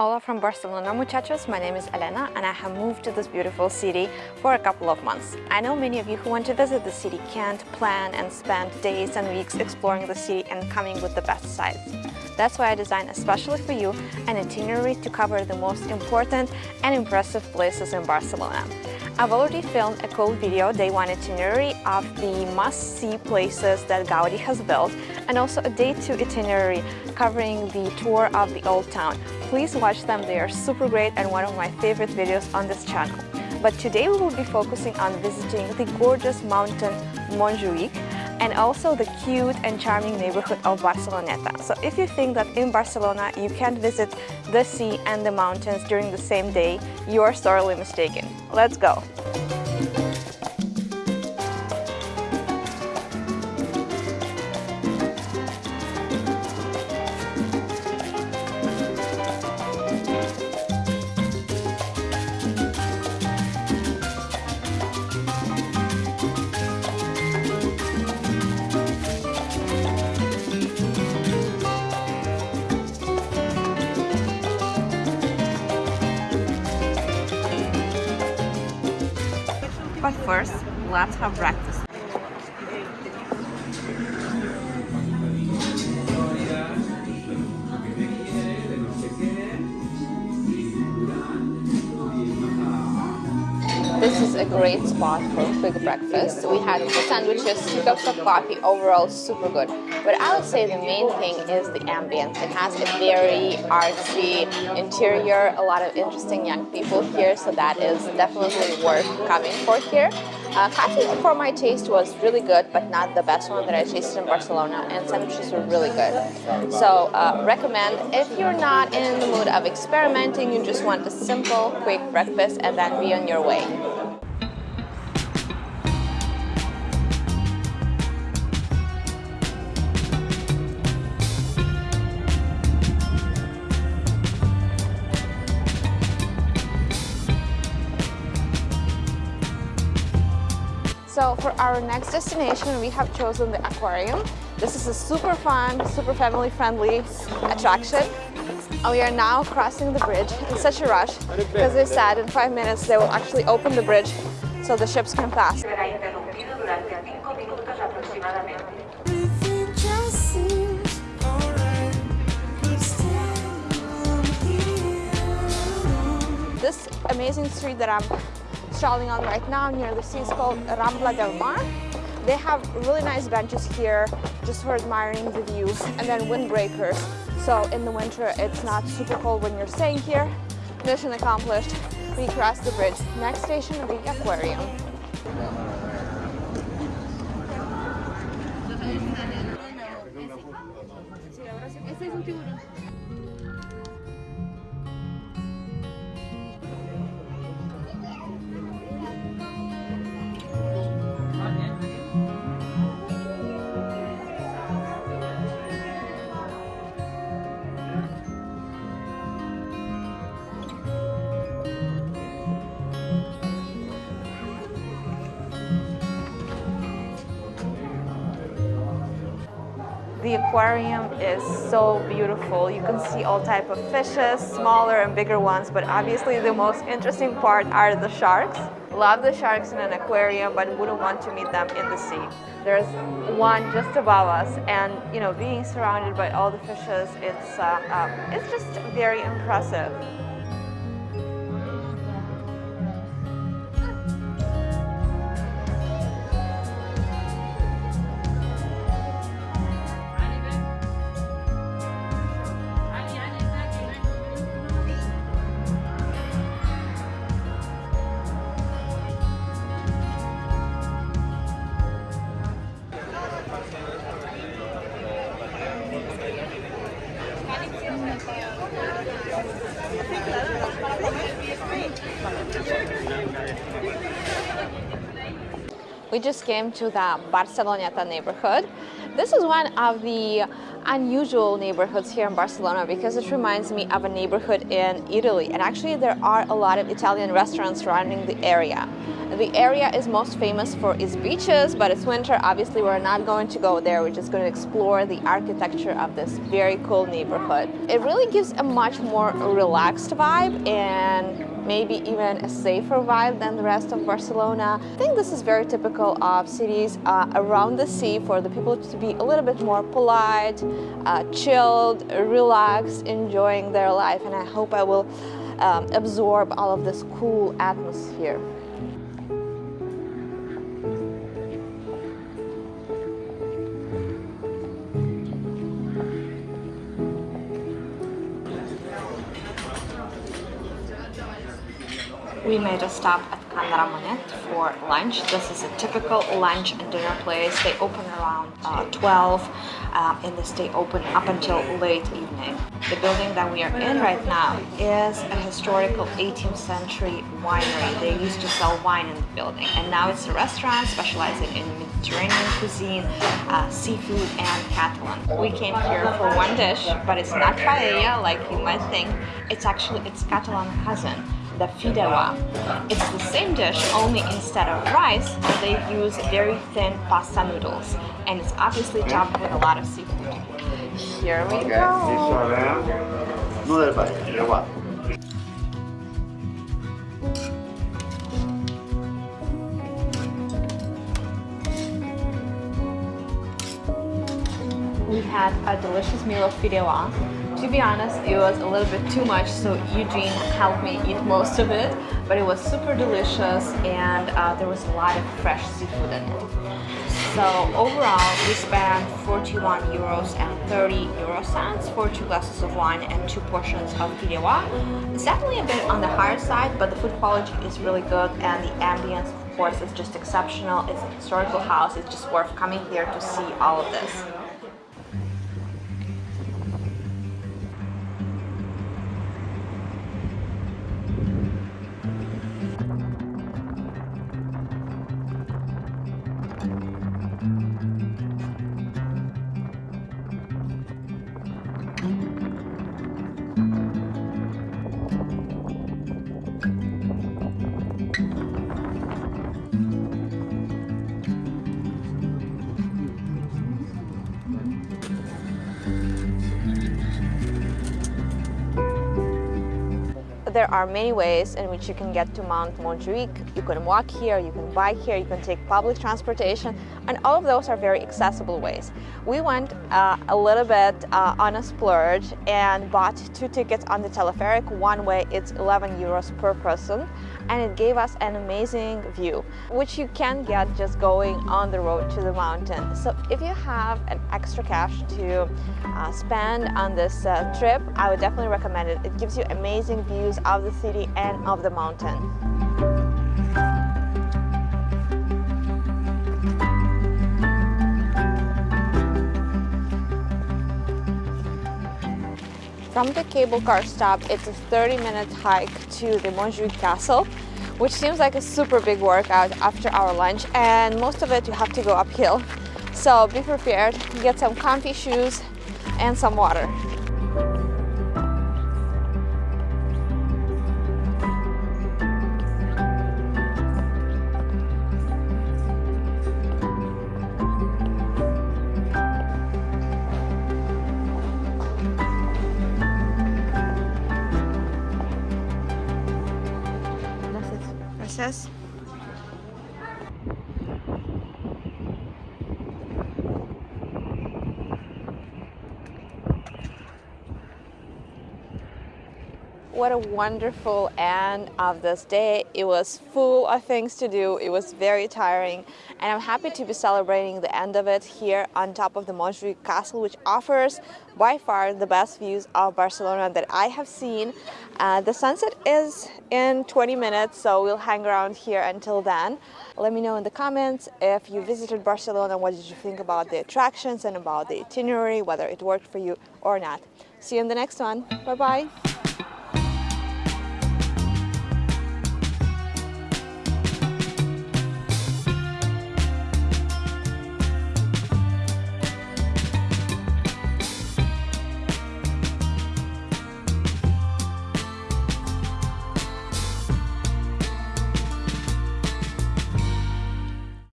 Hola from Barcelona, muchachos. My name is Elena and I have moved to this beautiful city for a couple of months. I know many of you who want to visit the city can't plan and spend days and weeks exploring the city and coming with the best sites. That's why I designed especially for you an itinerary to cover the most important and impressive places in Barcelona. I've already filmed a cool video, day one itinerary of the must-see places that Gaudi has built and also a day two itinerary covering the tour of the old town. Please watch them, they are super great and one of my favorite videos on this channel. But today we will be focusing on visiting the gorgeous mountain Montjuic and also the cute and charming neighborhood of Barceloneta. So if you think that in Barcelona you can't visit the sea and the mountains during the same day, you are sorely mistaken. Let's go! But first, let's have breakfast. This is a great spot for a quick breakfast. We had two sandwiches, two cups of coffee, overall super good. But I would say the main thing is the ambience. It has a very artsy interior, a lot of interesting young people here, so that is definitely worth coming for here. Uh, coffee for my taste was really good, but not the best one that I tasted in Barcelona, and sandwiches were really good. So uh, recommend if you're not in the mood of experimenting, you just want a simple, quick breakfast and then be on your way. So for our next destination, we have chosen the aquarium. This is a super fun, super family friendly attraction. And we are now crossing the bridge in such a rush because they said in five minutes they will actually open the bridge so the ships can pass. This amazing street that I'm strolling on right now near the sea is called Rambla del Mar. They have really nice benches here just for admiring the views and then windbreakers. So in the winter it's not super cold when you're staying here. Mission accomplished. We crossed the bridge. Next station the aquarium. The aquarium is so beautiful. You can see all type of fishes, smaller and bigger ones, but obviously the most interesting part are the sharks. Love the sharks in an aquarium, but wouldn't want to meet them in the sea. There's one just above us, and you know, being surrounded by all the fishes, it's uh, uh, it's just very impressive. We just came to the Barceloneta neighborhood. This is one of the unusual neighborhoods here in Barcelona because it reminds me of a neighborhood in Italy. And actually, there are a lot of Italian restaurants surrounding the area. The area is most famous for its beaches, but it's winter. Obviously, we're not going to go there. We're just going to explore the architecture of this very cool neighborhood. It really gives a much more relaxed vibe and maybe even a safer vibe than the rest of Barcelona. I think this is very typical of cities uh, around the sea for the people to be a little bit more polite, uh, chilled, relaxed, enjoying their life and I hope I will um, absorb all of this cool atmosphere. We made a stop at Can Ramonet for lunch. This is a typical lunch and dinner place. They open around uh, 12 um, and they stay open up until late evening. The building that we are in right now is a historical 18th century winery. They used to sell wine in the building and now it's a restaurant specializing in Mediterranean cuisine, uh, seafood and Catalan. We came here for one dish, but it's not paella like you might think. It's actually its Catalan cousin the fideuà. It's the same dish, only instead of rice, they use very thin pasta noodles. And it's obviously topped with a lot of seafood. Here we go. No del país, del guapo. We had a delicious meal of fideuà. To be honest, it was a little bit too much, so Eugene helped me eat most of it, but it was super delicious and uh, there was a lot of fresh seafood in it. So overall, we spent 41 euros and 30 euro cents for two glasses of wine and two portions of fideuà. It's definitely a bit on the higher side, but the food quality is really good and the ambience, of course, is just exceptional. It's a historical house. It's just worth coming here to see all of this. There are many ways in which you can get to Mount Montjuic. You can walk here, you can bike here, you can take public transportation, and all of those are very accessible ways. We went uh, a little bit uh, on a splurge and bought two tickets on the teleferic. One way it's 11 euros per person, and it gave us an amazing view, which you can get just going on the road to the mountain. So if you have an extra cash to uh, spend on this uh, trip, I would definitely recommend it. It gives you amazing views of the city and of the mountain. From the cable car stop, it's a 30 minute hike to the Montjuic Castle, which seems like a super big workout after our lunch, and most of it you have to go uphill. So be prepared, get some comfy shoes and some water. Gracias. What a wonderful end of this day. It was full of things to do. It was very tiring. And I'm happy to be celebrating the end of it here on top of the Montjuic Castle, which offers by far the best views of Barcelona that I have seen. Uh, the sunset is in 20 minutes, so we'll hang around here until then. Let me know in the comments if you visited Barcelona, what did you think about the attractions and about the itinerary, whether it worked for you or not. See you in the next one. Bye-bye.